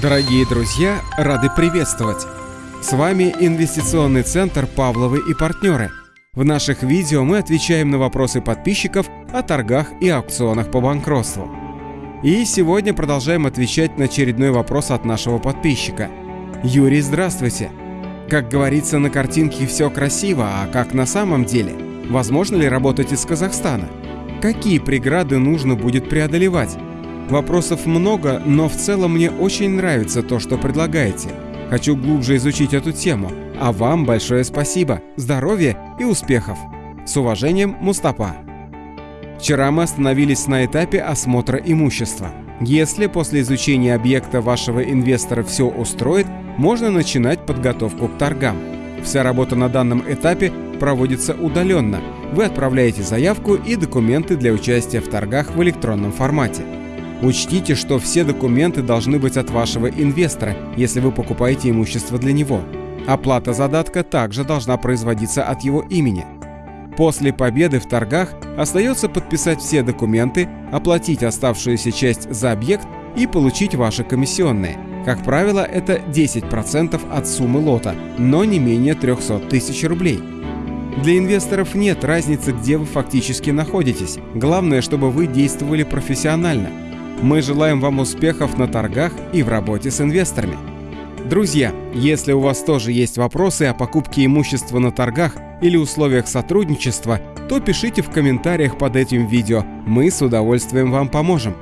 Дорогие друзья, рады приветствовать! С вами Инвестиционный центр «Павловы и партнеры». В наших видео мы отвечаем на вопросы подписчиков о торгах и аукционах по банкротству. И сегодня продолжаем отвечать на очередной вопрос от нашего подписчика. Юрий, здравствуйте! Как говорится на картинке все красиво, а как на самом деле? Возможно ли работать из Казахстана? Какие преграды нужно будет преодолевать? Вопросов много, но в целом мне очень нравится то, что предлагаете. Хочу глубже изучить эту тему. А вам большое спасибо, здоровья и успехов. С уважением, Мустапа. Вчера мы остановились на этапе осмотра имущества. Если после изучения объекта вашего инвестора все устроит, можно начинать подготовку к торгам. Вся работа на данном этапе проводится удаленно. Вы отправляете заявку и документы для участия в торгах в электронном формате. Учтите, что все документы должны быть от вашего инвестора, если вы покупаете имущество для него. Оплата задатка также должна производиться от его имени. После победы в торгах остается подписать все документы, оплатить оставшуюся часть за объект и получить ваши комиссионные. Как правило, это 10% от суммы лота, но не менее 300 тысяч рублей. Для инвесторов нет разницы, где вы фактически находитесь. Главное, чтобы вы действовали профессионально – мы желаем вам успехов на торгах и в работе с инвесторами. Друзья, если у вас тоже есть вопросы о покупке имущества на торгах или условиях сотрудничества, то пишите в комментариях под этим видео, мы с удовольствием вам поможем.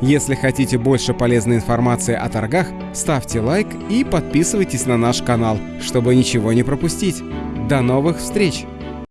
Если хотите больше полезной информации о торгах, ставьте лайк и подписывайтесь на наш канал, чтобы ничего не пропустить. До новых встреч!